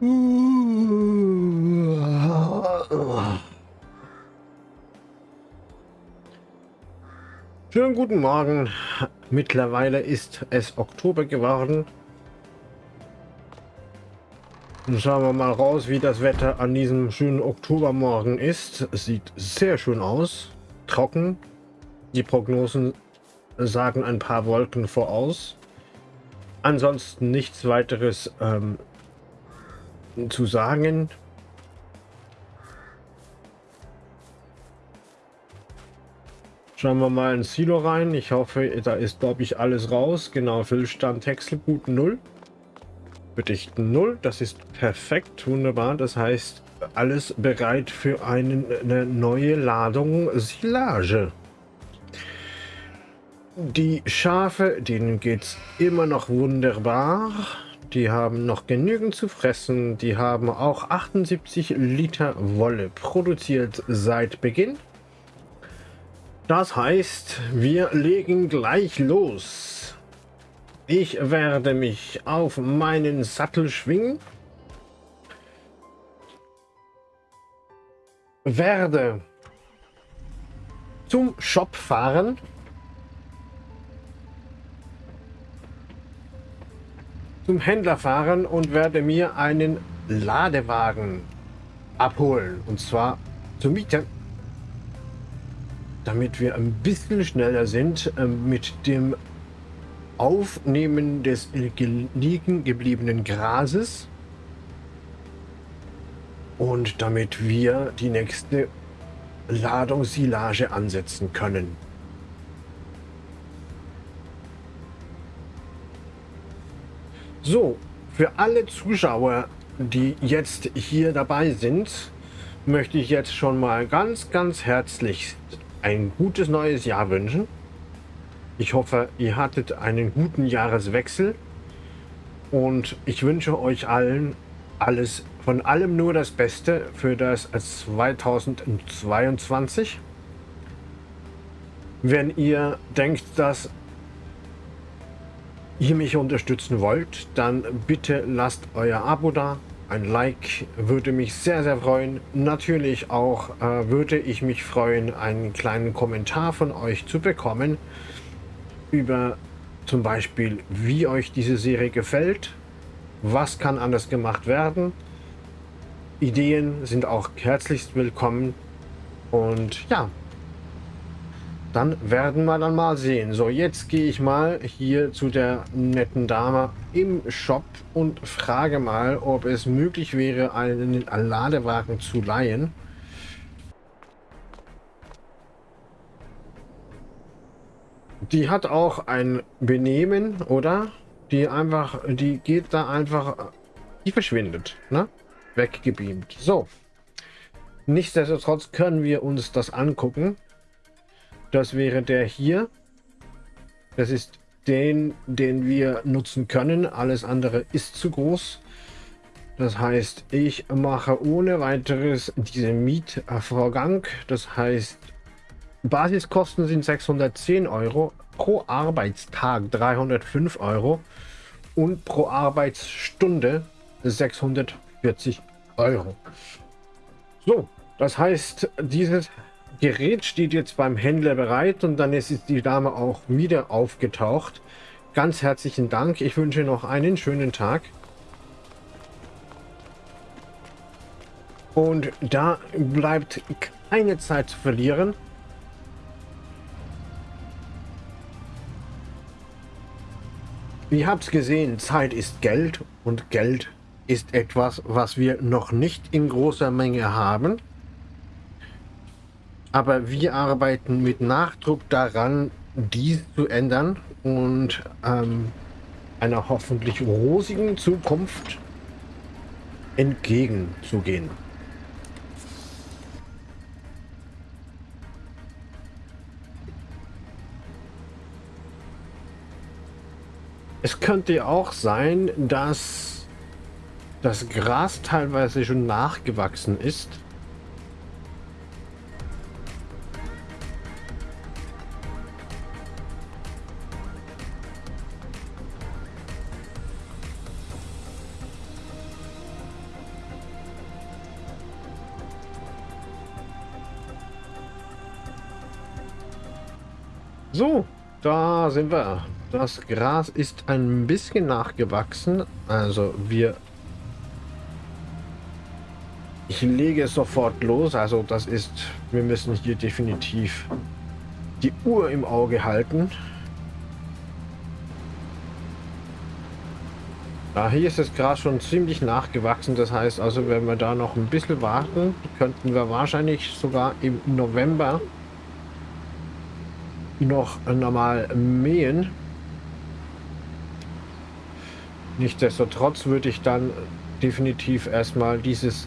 Schönen guten Morgen. Mittlerweile ist es Oktober geworden. Schauen wir mal raus, wie das Wetter an diesem schönen Oktobermorgen ist. Es sieht sehr schön aus. Trocken. Die Prognosen sagen ein paar Wolken voraus. Ansonsten nichts weiteres ähm, zu sagen. Schauen wir mal ins Silo rein. Ich hoffe, da ist, glaube ich, alles raus. Genau, Füllstand Häckselgut 0. Bedichten 0. Das ist perfekt, wunderbar. Das heißt, alles bereit für einen, eine neue Ladung Silage. Die Schafe, denen geht es immer noch wunderbar. Die haben noch genügend zu fressen. Die haben auch 78 Liter Wolle produziert seit Beginn. Das heißt, wir legen gleich los. Ich werde mich auf meinen Sattel schwingen. Werde zum Shop fahren. Zum Händler fahren und werde mir einen Ladewagen abholen. Und zwar zur Miete damit wir ein bisschen schneller sind äh, mit dem Aufnehmen des liegen gebliebenen Grases und damit wir die nächste Ladung Silage ansetzen können. So, für alle Zuschauer, die jetzt hier dabei sind, möchte ich jetzt schon mal ganz, ganz herzlich ein gutes neues Jahr wünschen. Ich hoffe, ihr hattet einen guten Jahreswechsel und ich wünsche euch allen alles von allem nur das Beste für das 2022. Wenn ihr denkt, dass ihr mich unterstützen wollt, dann bitte lasst euer Abo da, ein Like würde mich sehr, sehr freuen. Natürlich auch äh, würde ich mich freuen, einen kleinen Kommentar von euch zu bekommen über zum Beispiel, wie euch diese Serie gefällt, was kann anders gemacht werden. Ideen sind auch herzlichst willkommen. Und ja, dann werden wir dann mal sehen. So, jetzt gehe ich mal hier zu der netten Dame im Shop und frage mal, ob es möglich wäre, einen Ladewagen zu leihen. Die hat auch ein Benehmen, oder? Die einfach, die geht da einfach, die verschwindet, ne? Weggebeamt. So. Nichtsdestotrotz können wir uns das angucken. Das wäre der hier. Das ist den, den wir nutzen können. Alles andere ist zu groß. Das heißt, ich mache ohne weiteres diesen Mietvorgang. Das heißt, Basiskosten sind 610 Euro, pro Arbeitstag 305 Euro und pro Arbeitsstunde 640 Euro. So, das heißt, dieses Gerät steht jetzt beim Händler bereit und dann ist die Dame auch wieder aufgetaucht. Ganz herzlichen Dank. Ich wünsche noch einen schönen Tag. Und da bleibt keine Zeit zu verlieren. Ihr habt gesehen, Zeit ist Geld und Geld ist etwas, was wir noch nicht in großer Menge haben. Aber wir arbeiten mit Nachdruck daran, dies zu ändern und ähm, einer hoffentlich rosigen Zukunft entgegenzugehen. Es könnte auch sein, dass das Gras teilweise schon nachgewachsen ist So, da sind wir. Das Gras ist ein bisschen nachgewachsen. Also wir... Ich lege sofort los. Also das ist... Wir müssen hier definitiv die Uhr im Auge halten. Ja, hier ist das Gras schon ziemlich nachgewachsen. Das heißt also, wenn wir da noch ein bisschen warten, könnten wir wahrscheinlich sogar im November noch normal mähen. Nichtsdestotrotz würde ich dann definitiv erstmal dieses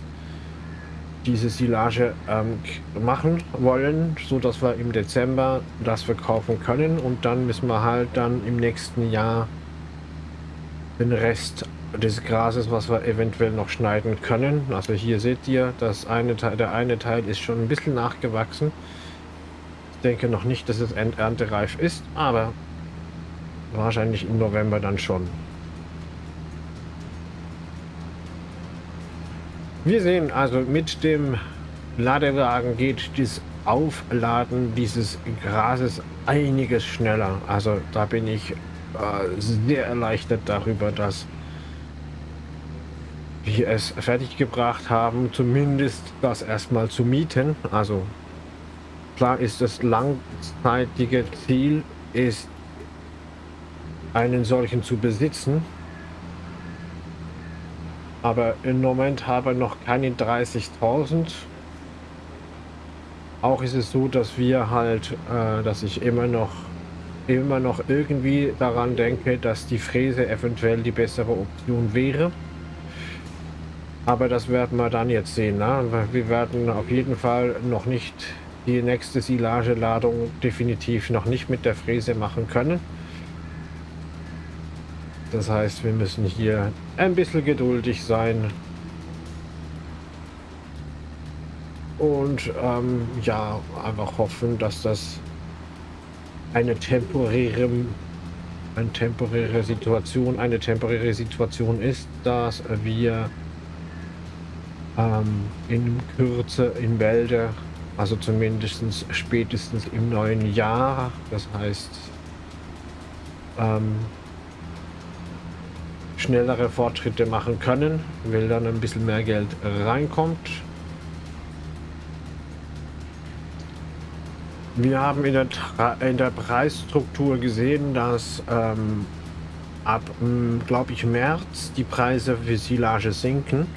diese Silage ähm, machen wollen, so dass wir im Dezember das verkaufen können und dann müssen wir halt dann im nächsten Jahr den Rest des Grases, was wir eventuell noch schneiden können. Also hier seht ihr, das eine Teil, der eine Teil ist schon ein bisschen nachgewachsen denke noch nicht, dass es erntereif ist, aber wahrscheinlich im November dann schon. Wir sehen also mit dem Ladewagen geht das Aufladen dieses Grases einiges schneller. Also da bin ich äh, sehr erleichtert darüber, dass wir es fertiggebracht haben, zumindest das erstmal zu mieten. Also Klar ist das langzeitige Ziel, ist einen solchen zu besitzen. Aber im Moment habe ich noch keine 30.000. Auch ist es so, dass wir halt, äh, dass ich immer noch immer noch irgendwie daran denke, dass die Fräse eventuell die bessere Option wäre. Aber das werden wir dann jetzt sehen. Ne? Wir werden auf jeden Fall noch nicht die nächste Silageladung definitiv noch nicht mit der Fräse machen können. Das heißt, wir müssen hier ein bisschen geduldig sein. Und ähm, ja, einfach hoffen, dass das eine temporäre, eine temporäre Situation, eine temporäre Situation ist, dass wir ähm, in Kürze in Wälder also zumindest spätestens im neuen Jahr. Das heißt, ähm, schnellere Fortschritte machen können, weil dann ein bisschen mehr Geld reinkommt. Wir haben in der, in der Preisstruktur gesehen, dass ähm, ab, glaube ich, März die Preise für Silage sinken.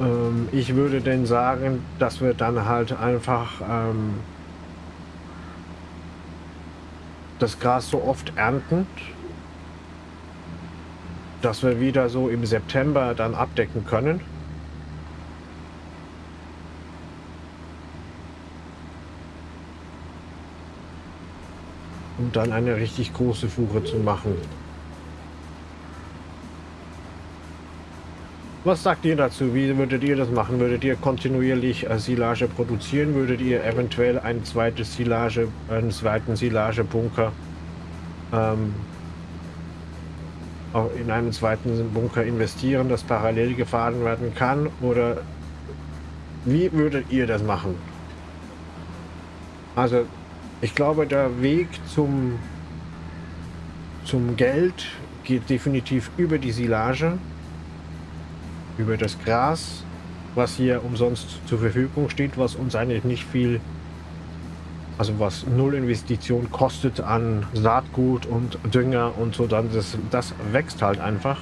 Ähm, ich würde denn sagen, dass wir dann halt einfach ähm, das Gras so oft ernten, dass wir wieder so im September dann abdecken können. Um dann eine richtig große Fuhre zu machen. Was sagt ihr dazu? Wie würdet ihr das machen? Würdet ihr kontinuierlich äh, Silage produzieren? Würdet ihr eventuell ein zweites Silage, einen zweiten Silagebunker ähm, in einen zweiten Bunker investieren, das parallel gefahren werden kann? Oder wie würdet ihr das machen? Also ich glaube, der Weg zum, zum Geld geht definitiv über die Silage über das Gras, was hier umsonst zur Verfügung steht, was uns eigentlich nicht viel, also was null Investition kostet an Saatgut und Dünger und so, dann das, das wächst halt einfach.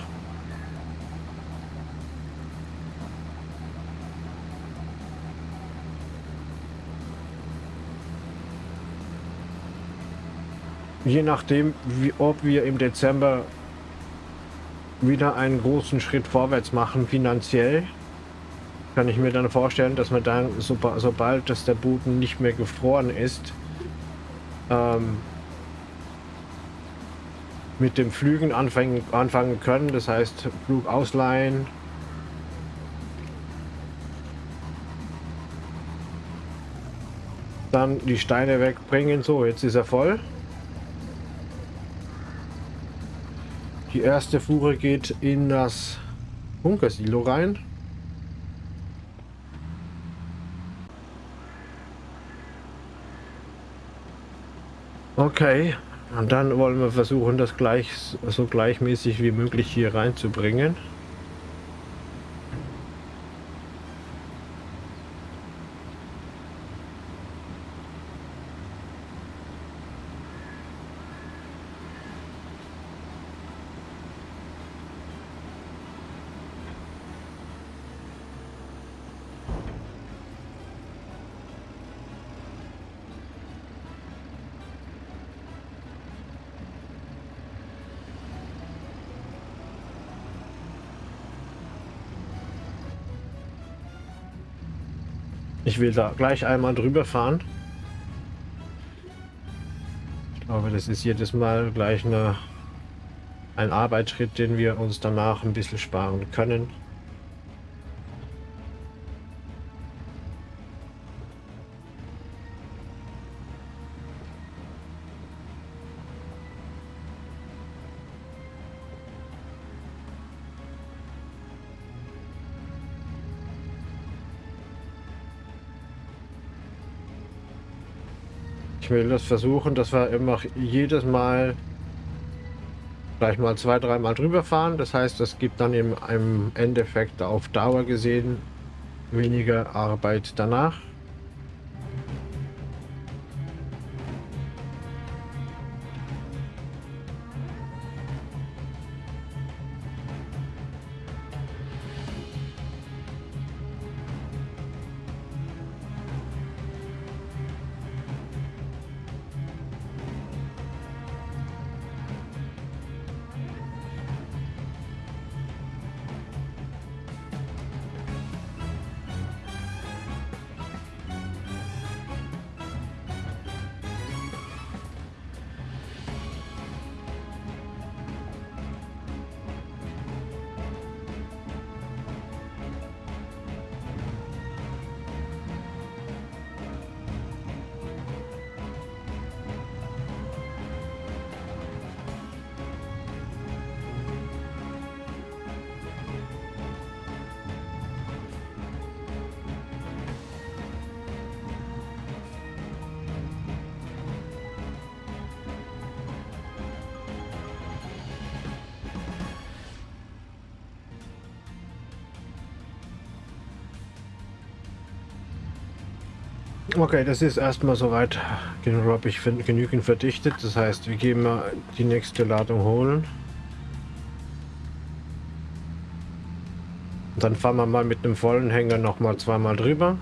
Je nachdem, wie, ob wir im Dezember wieder einen großen Schritt vorwärts machen finanziell, kann ich mir dann vorstellen, dass man dann, so, sobald dass der Boden nicht mehr gefroren ist, ähm, mit dem Flügen anfangen, anfangen können. Das heißt, Flug ausleihen. Dann die Steine wegbringen. So, jetzt ist er voll. Die erste Fuhre geht in das Bunkersilo rein. Okay, und dann wollen wir versuchen, das gleich so gleichmäßig wie möglich hier reinzubringen. Will da gleich einmal drüber fahren. Ich glaube, das ist jedes Mal gleich eine, ein Arbeitsschritt, den wir uns danach ein bisschen sparen können. Will das versuchen, dass wir immer jedes Mal gleich mal zwei, dreimal drüber fahren. Das heißt, das gibt dann im, im Endeffekt auf Dauer gesehen weniger Arbeit danach. Okay, das ist erstmal soweit ich genügend verdichtet. Das heißt, wir gehen mal die nächste Ladung holen. Und dann fahren wir mal mit einem vollen Hänger noch mal zweimal drüber.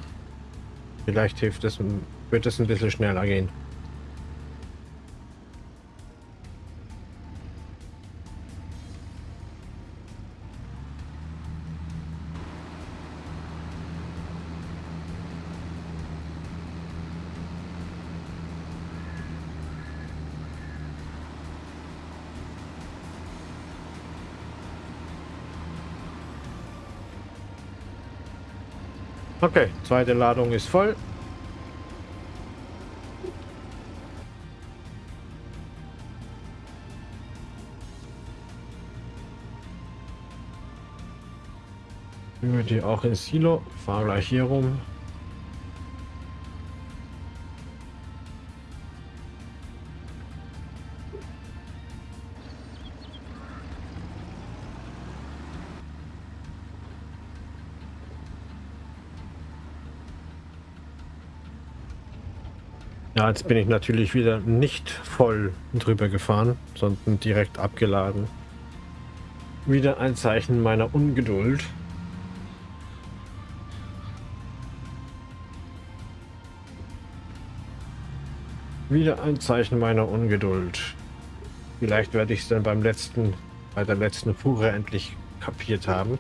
Vielleicht hilft es, wird es ein bisschen schneller gehen. Okay, zweite Ladung ist voll. Wir die auch ins Silo. Fahr gleich hier rum. Ja, jetzt bin ich natürlich wieder nicht voll drüber gefahren, sondern direkt abgeladen. Wieder ein Zeichen meiner Ungeduld. Wieder ein Zeichen meiner Ungeduld. Vielleicht werde ich es dann beim letzten, bei der letzten Fuhre endlich kapiert haben.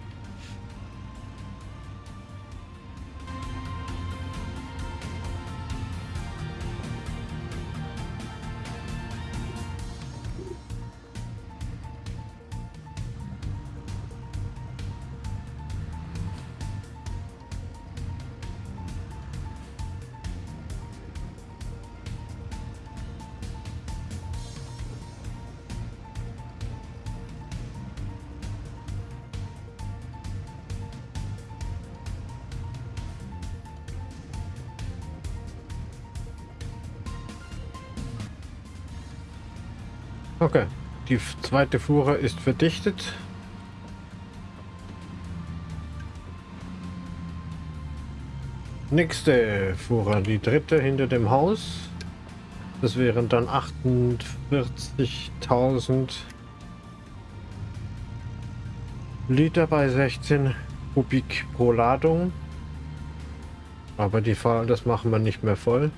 Okay, die zweite Fuhre ist verdichtet. Nächste Fuhre, die dritte hinter dem Haus. Das wären dann 48.000 Liter bei 16 Kubik pro Ladung. Aber die Fall, das machen wir nicht mehr voll.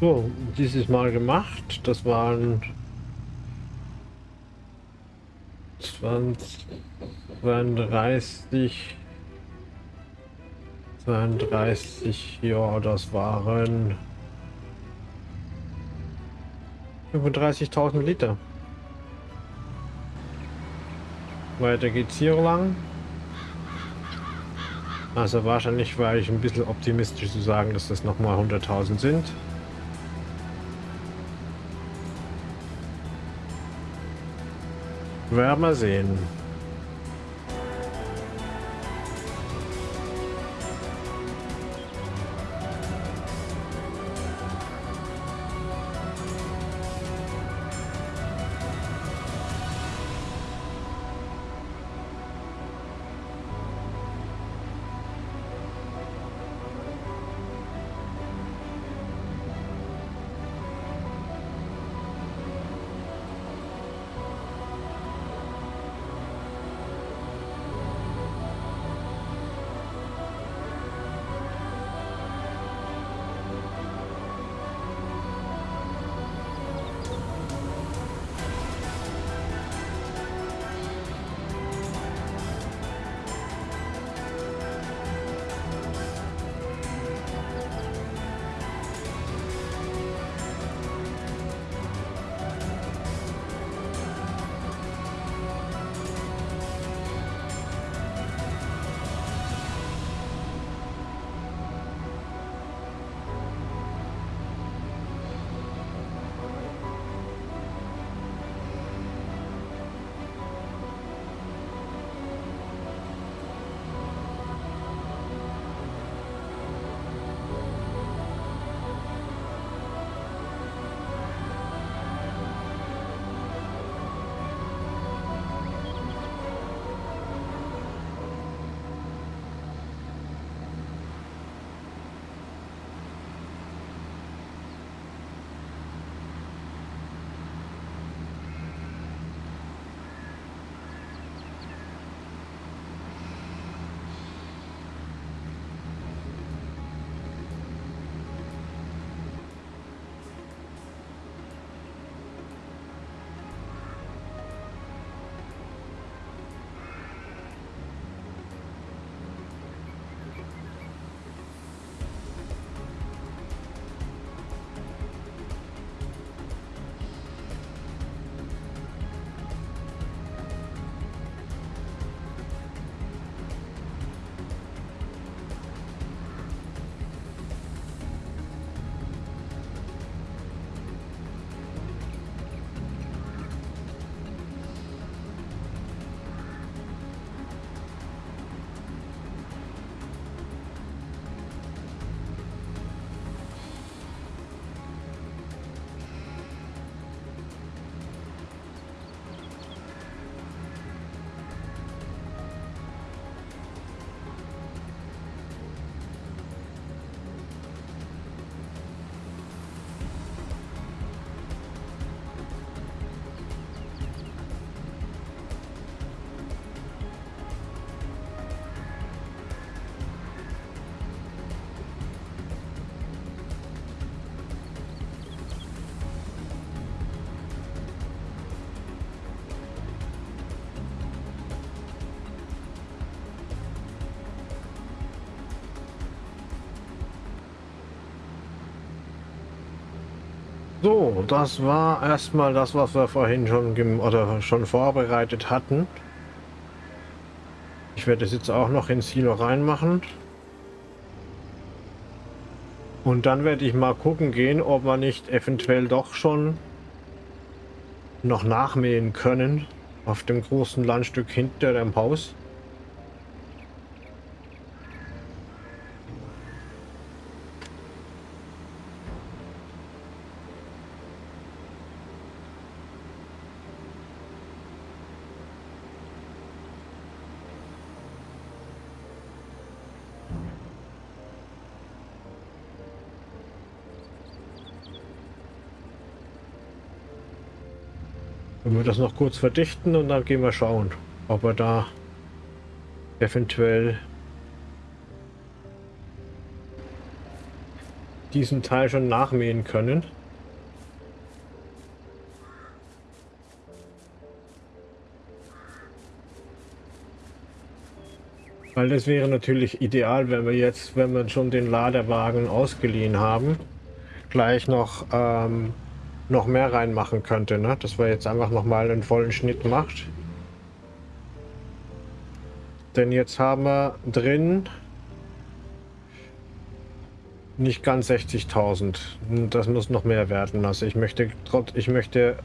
So, dieses Mal gemacht. Das waren 20, 32, 32, ja, das waren 35.000 Liter. Weiter geht's hier lang. Also wahrscheinlich war ich ein bisschen optimistisch zu sagen, dass das nochmal 100.000 sind. Werden wir sehen. So, das war erstmal das, was wir vorhin schon oder schon vorbereitet hatten. Ich werde es jetzt auch noch ins Silo reinmachen. Und dann werde ich mal gucken gehen, ob wir nicht eventuell doch schon noch nachmähen können auf dem großen Landstück hinter dem Haus. Wenn wir das noch kurz verdichten und dann gehen wir schauen, ob wir da eventuell diesen Teil schon nachmähen können. Weil das wäre natürlich ideal, wenn wir jetzt, wenn wir schon den Ladewagen ausgeliehen haben, gleich noch ähm, noch mehr reinmachen könnte, ne? Dass wir jetzt einfach noch mal einen vollen Schnitt macht. Denn jetzt haben wir drin nicht ganz 60.000. Das muss noch mehr werden. Also ich möchte ich möchte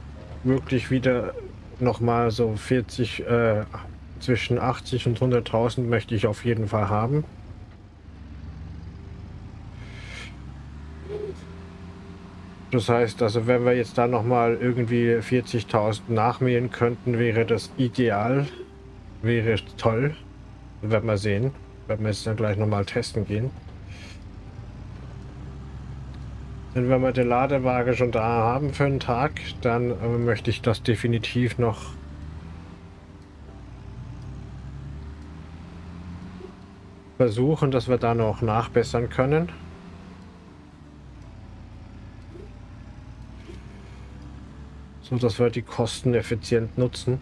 wirklich wieder noch mal so 40 äh, zwischen 80 und 100.000 möchte ich auf jeden Fall haben. Das heißt, also wenn wir jetzt da nochmal irgendwie 40.000 nachmähen könnten, wäre das ideal. Wäre toll. Werden wir sehen. Werden wir jetzt dann gleich nochmal testen gehen. Denn wenn wir den Ladewagen schon da haben für einen Tag, dann äh, möchte ich das definitiv noch versuchen, dass wir da noch nachbessern können. Dass wir die Kosten effizient nutzen.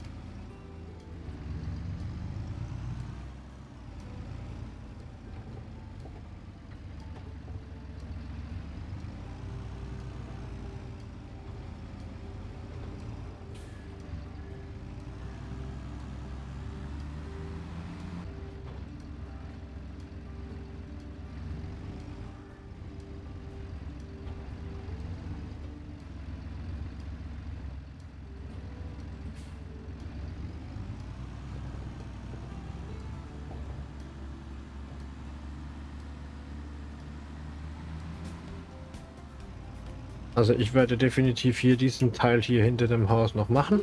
Also ich werde definitiv hier diesen Teil hier hinter dem Haus noch machen.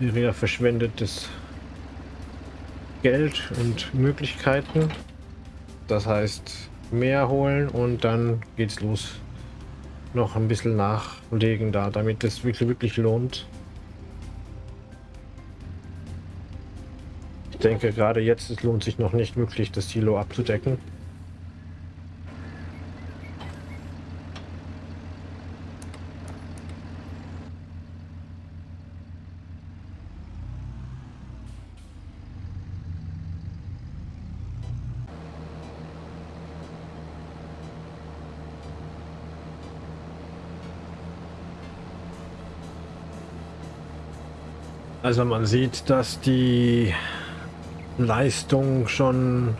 Wäre ja verschwendetes Geld und Möglichkeiten. Das heißt mehr holen und dann geht's los. Noch ein bisschen nachlegen da, damit es wirklich, wirklich lohnt. Ich denke gerade jetzt, es lohnt sich noch nicht wirklich das Silo abzudecken. Also man sieht, dass die Leistung schon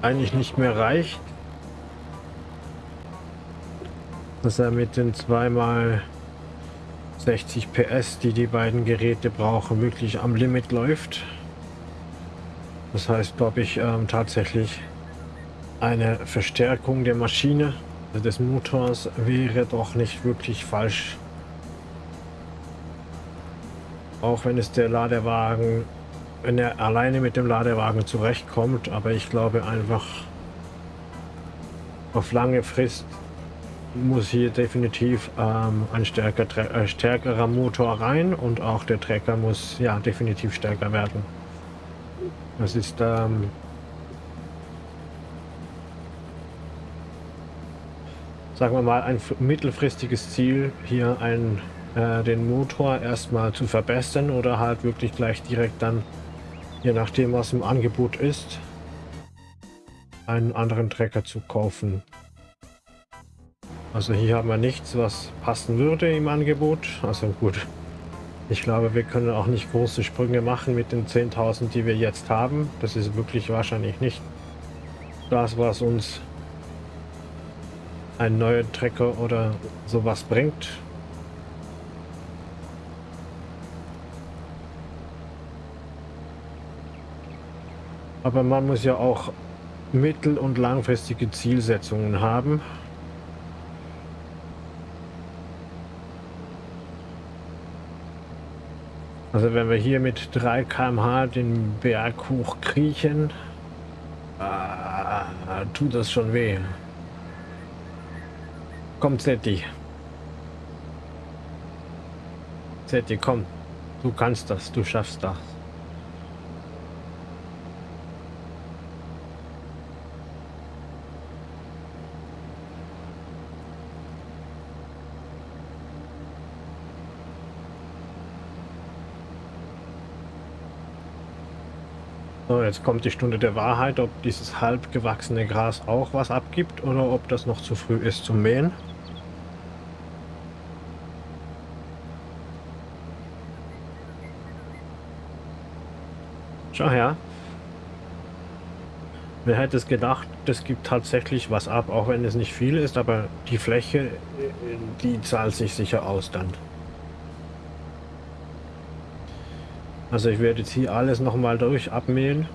eigentlich nicht mehr reicht. Dass er mit den zweimal 60 PS, die die beiden Geräte brauchen, wirklich am Limit läuft. Das heißt, glaube ich, ähm, tatsächlich eine Verstärkung der Maschine, also des Motors, wäre doch nicht wirklich falsch. Auch wenn es der Ladewagen, wenn er alleine mit dem Ladewagen zurechtkommt, aber ich glaube einfach auf lange Frist muss hier definitiv ähm, ein stärker, äh, stärkerer Motor rein und auch der Trecker muss ja definitiv stärker werden. Das ist ähm, sagen wir mal ein mittelfristiges Ziel, hier ein äh, den Motor erstmal zu verbessern oder halt wirklich gleich direkt dann, je nachdem was im Angebot ist, einen anderen Trecker zu kaufen. Also hier haben wir nichts, was passen würde im Angebot. Also gut, ich glaube, wir können auch nicht große Sprünge machen mit den 10.000, die wir jetzt haben. Das ist wirklich wahrscheinlich nicht das, was uns ein neuer Trecker oder sowas bringt. Aber man muss ja auch mittel- und langfristige Zielsetzungen haben. Also wenn wir hier mit 3 km/h den Berg hochkriechen, äh, tut das schon weh. Komm, Zetti. Zetti, komm. Du kannst das, du schaffst das. So, jetzt kommt die Stunde der Wahrheit, ob dieses halb gewachsene Gras auch was abgibt oder ob das noch zu früh ist zum Mähen. Schau her. Wer hätte es gedacht, das gibt tatsächlich was ab, auch wenn es nicht viel ist, aber die Fläche, die zahlt sich sicher aus dann. Also ich werde jetzt hier alles nochmal durch abmähen.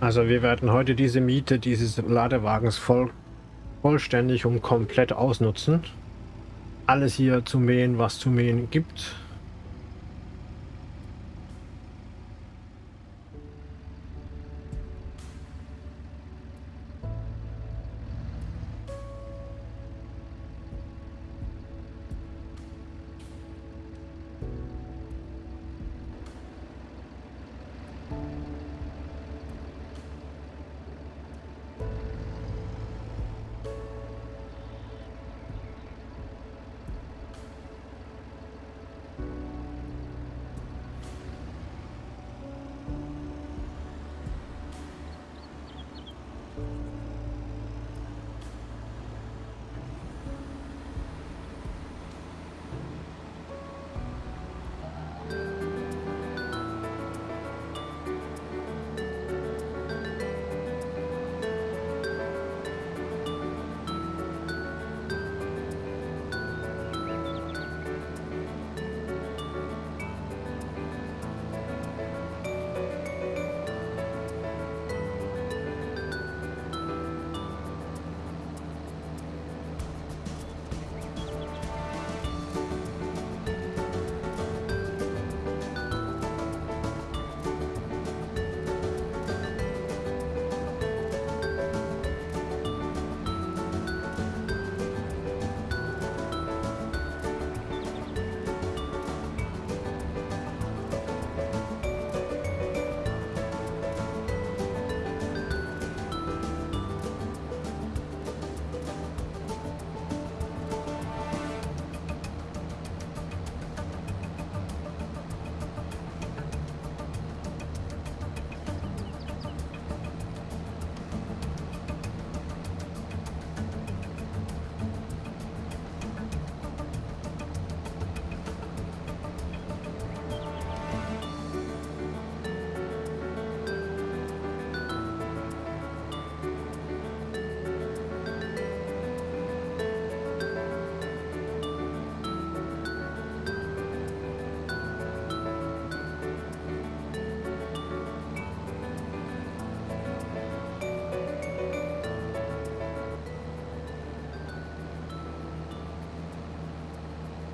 Also wir werden heute diese Miete dieses Ladewagens voll, vollständig und komplett ausnutzen. Alles hier zu mähen, was zu mähen gibt.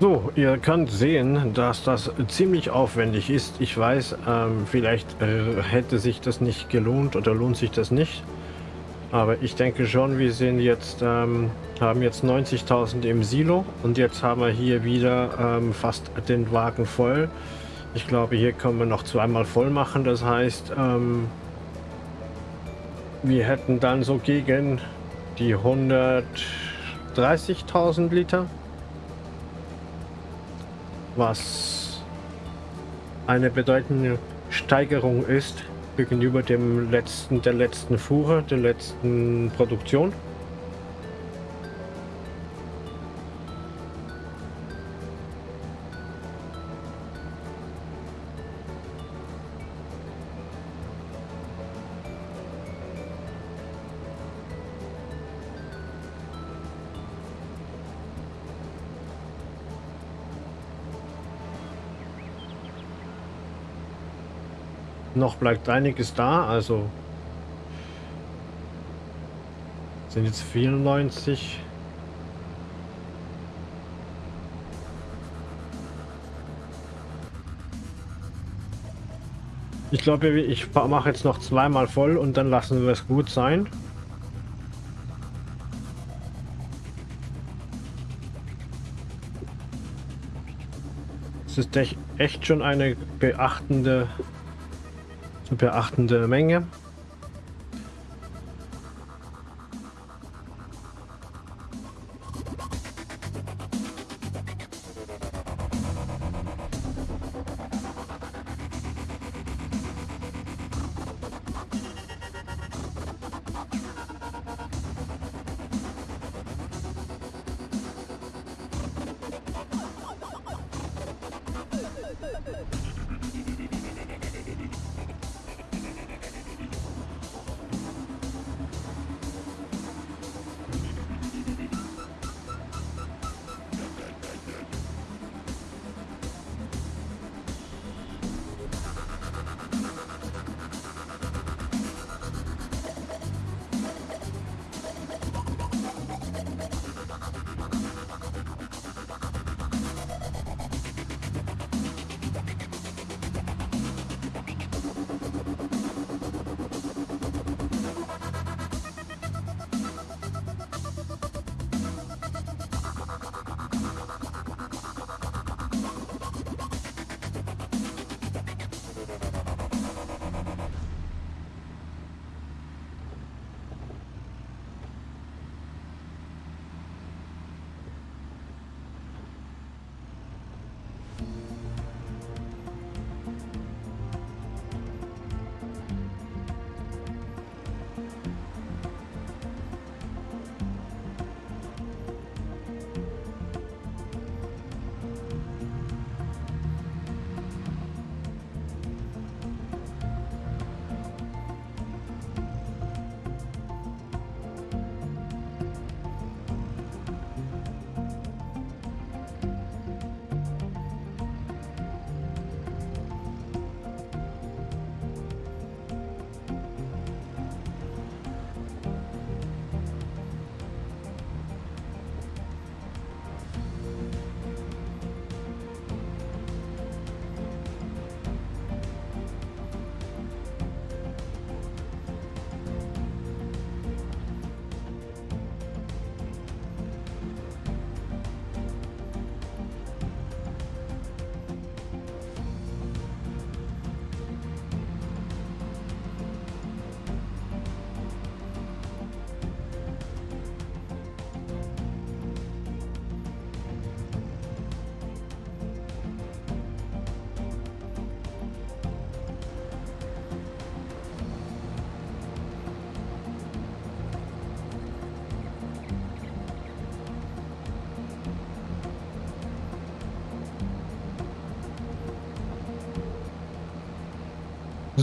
So, ihr könnt sehen, dass das ziemlich aufwendig ist. Ich weiß, ähm, vielleicht äh, hätte sich das nicht gelohnt oder lohnt sich das nicht. Aber ich denke schon, wir sind jetzt, ähm, haben jetzt 90.000 im Silo und jetzt haben wir hier wieder ähm, fast den Wagen voll. Ich glaube, hier können wir noch zweimal voll machen. Das heißt, ähm, wir hätten dann so gegen die 130.000 Liter was eine bedeutende Steigerung ist gegenüber dem letzten, der letzten Fuhre, der letzten Produktion. Noch bleibt einiges da, also sind jetzt 94. Ich glaube, ich mache jetzt noch zweimal voll und dann lassen wir es gut sein. Es ist echt schon eine beachtende zu beachtende Menge.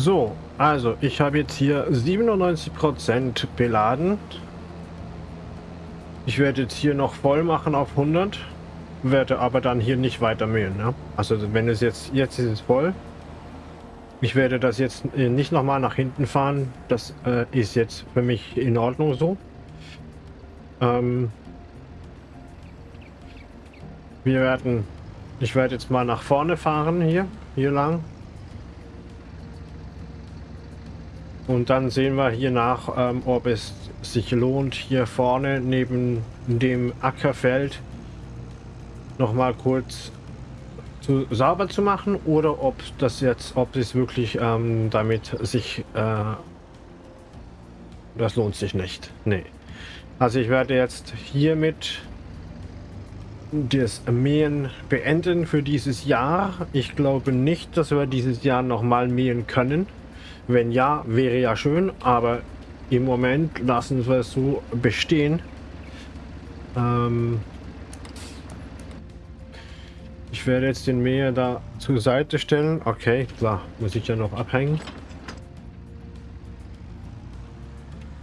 So, also ich habe jetzt hier 97% beladen. Ich werde jetzt hier noch voll machen auf 100, werde aber dann hier nicht weiter mähen. Ne? Also wenn es jetzt, jetzt ist es voll. Ich werde das jetzt äh, nicht nochmal nach hinten fahren. Das äh, ist jetzt für mich in Ordnung so. Ähm, Wir werden, ich werde jetzt mal nach vorne fahren hier, hier lang. Und dann sehen wir hier nach, ähm, ob es sich lohnt, hier vorne neben dem Ackerfeld noch mal kurz zu, sauber zu machen oder ob das jetzt, ob es wirklich ähm, damit sich, äh, das lohnt sich nicht. Nee. Also ich werde jetzt hiermit das Mähen beenden für dieses Jahr. Ich glaube nicht, dass wir dieses Jahr noch mal mähen können. Wenn ja, wäre ja schön, aber im Moment lassen wir es so bestehen. Ähm ich werde jetzt den Mäher da zur Seite stellen. Okay, klar, muss ich ja noch abhängen.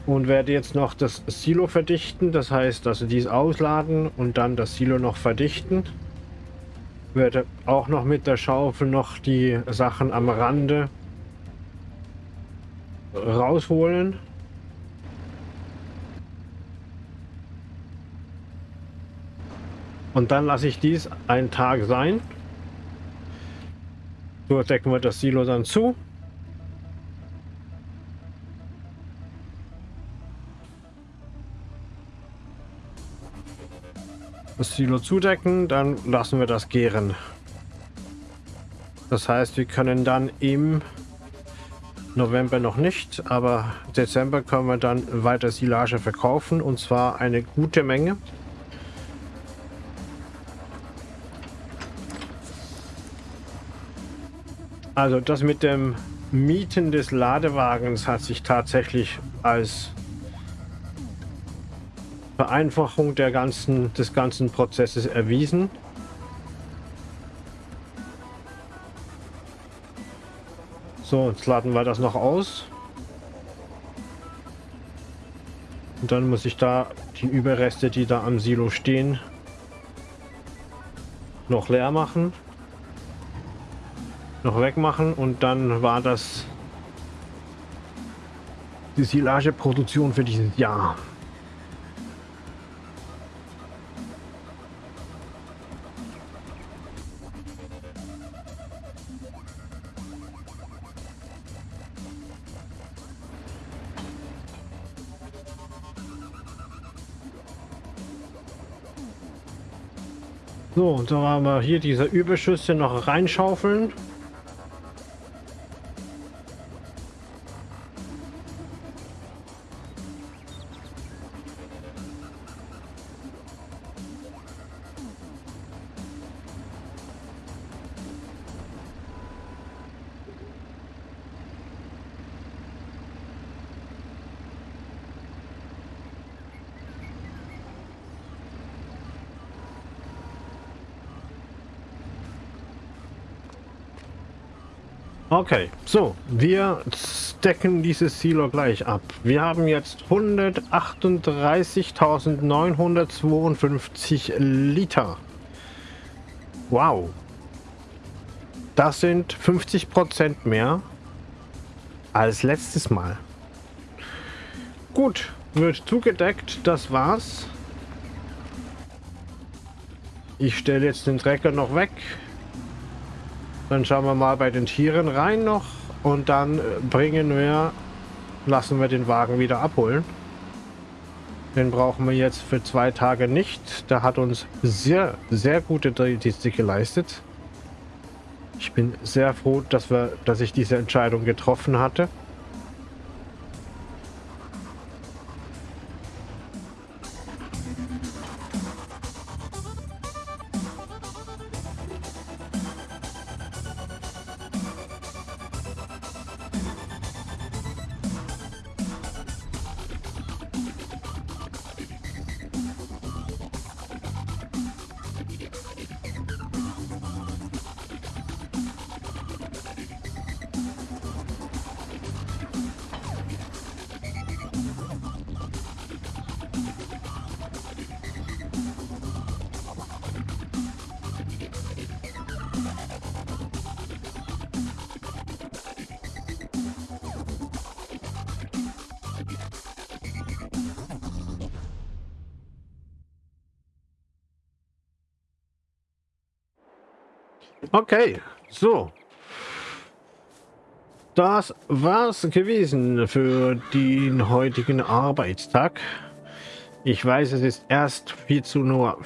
Und werde jetzt noch das Silo verdichten. Das heißt, also dies ausladen und dann das Silo noch verdichten. Werde auch noch mit der Schaufel noch die Sachen am Rande rausholen. Und dann lasse ich dies einen Tag sein. So decken wir das Silo dann zu. Das Silo zudecken, dann lassen wir das gären. Das heißt, wir können dann im November noch nicht, aber Dezember können wir dann weiter Silage verkaufen und zwar eine gute Menge. Also das mit dem Mieten des Ladewagens hat sich tatsächlich als Vereinfachung der ganzen, des ganzen Prozesses erwiesen. So, jetzt laden wir das noch aus. Und dann muss ich da die Überreste, die da am Silo stehen, noch leer machen. Noch wegmachen und dann war das die Silageproduktion für dieses Jahr. So, und da haben wir hier diese Überschüsse noch reinschaufeln. Okay, so, wir decken dieses Silo gleich ab. Wir haben jetzt 138.952 Liter. Wow. Das sind 50% mehr als letztes Mal. Gut, wird zugedeckt, das war's. Ich stelle jetzt den Trecker noch weg. Dann schauen wir mal bei den Tieren rein noch und dann äh, bringen wir, lassen wir den Wagen wieder abholen. Den brauchen wir jetzt für zwei Tage nicht. Der hat uns sehr, sehr gute Dienste geleistet. Ich bin sehr froh, dass, wir, dass ich diese Entscheidung getroffen hatte. Okay, so. Das war's gewesen für den heutigen Arbeitstag. Ich weiß, es ist erst 14.40 Uhr.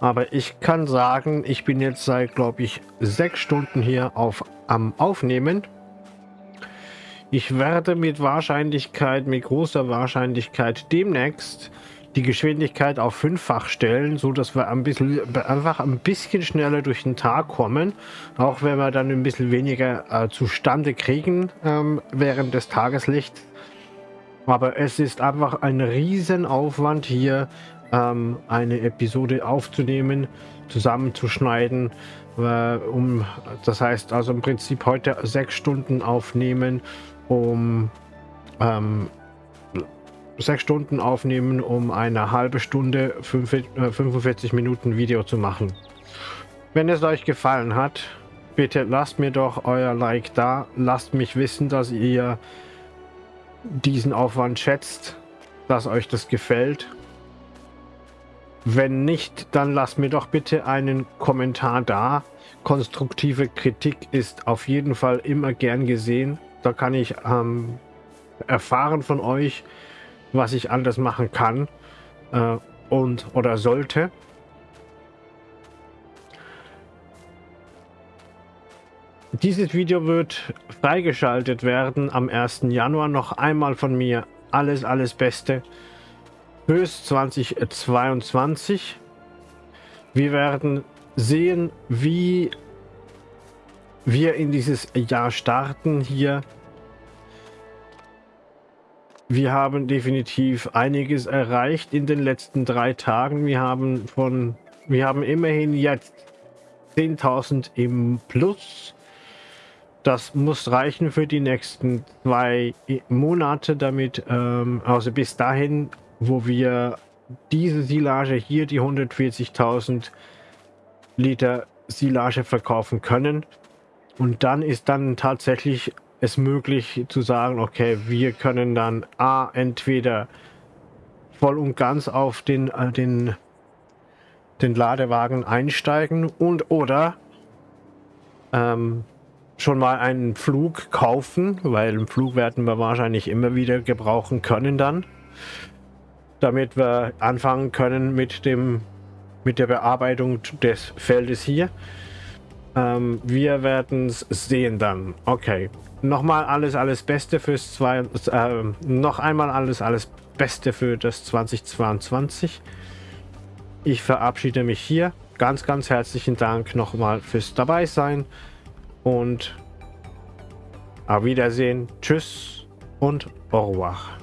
Aber ich kann sagen, ich bin jetzt seit, glaube ich, sechs Stunden hier auf, am Aufnehmen. Ich werde mit Wahrscheinlichkeit, mit großer Wahrscheinlichkeit demnächst die Geschwindigkeit auf fünffach stellen, so dass wir ein bisschen, einfach ein bisschen schneller durch den Tag kommen, auch wenn wir dann ein bisschen weniger äh, zustande kriegen ähm, während des Tageslichts. Aber es ist einfach ein Riesenaufwand hier ähm, eine Episode aufzunehmen, zusammenzuschneiden. Äh, um, das heißt also im Prinzip heute sechs Stunden aufnehmen, um ähm, sechs Stunden aufnehmen, um eine halbe Stunde, 45 äh, Minuten Video zu machen. Wenn es euch gefallen hat, bitte lasst mir doch euer Like da. Lasst mich wissen, dass ihr diesen Aufwand schätzt, dass euch das gefällt. Wenn nicht, dann lasst mir doch bitte einen Kommentar da. Konstruktive Kritik ist auf jeden Fall immer gern gesehen. Da kann ich ähm, erfahren von euch, was ich anders machen kann äh, und oder sollte. Dieses Video wird freigeschaltet werden am 1. Januar. Noch einmal von mir alles, alles Beste fürs 2022. Wir werden sehen, wie wir in dieses Jahr starten hier. Wir haben definitiv einiges erreicht in den letzten drei Tagen. Wir haben von, wir haben immerhin jetzt 10.000 im Plus. Das muss reichen für die nächsten zwei Monate, damit, ähm, also bis dahin wo wir diese Silage hier, die 140.000 Liter Silage verkaufen können. Und dann ist dann tatsächlich es möglich zu sagen, okay, wir können dann A, entweder voll und ganz auf den, äh, den, den Ladewagen einsteigen und oder ähm, schon mal einen Flug kaufen, weil einen Flug werden wir wahrscheinlich immer wieder gebrauchen können dann damit wir anfangen können mit dem mit der Bearbeitung des Feldes hier. Ähm, wir werden es sehen dann. Okay. Nochmal alles, alles Beste fürs zwei, äh, noch einmal alles, alles Beste für das 2022. Ich verabschiede mich hier. Ganz, ganz herzlichen Dank nochmal fürs dabei sein und auf Wiedersehen. Tschüss und au revoir.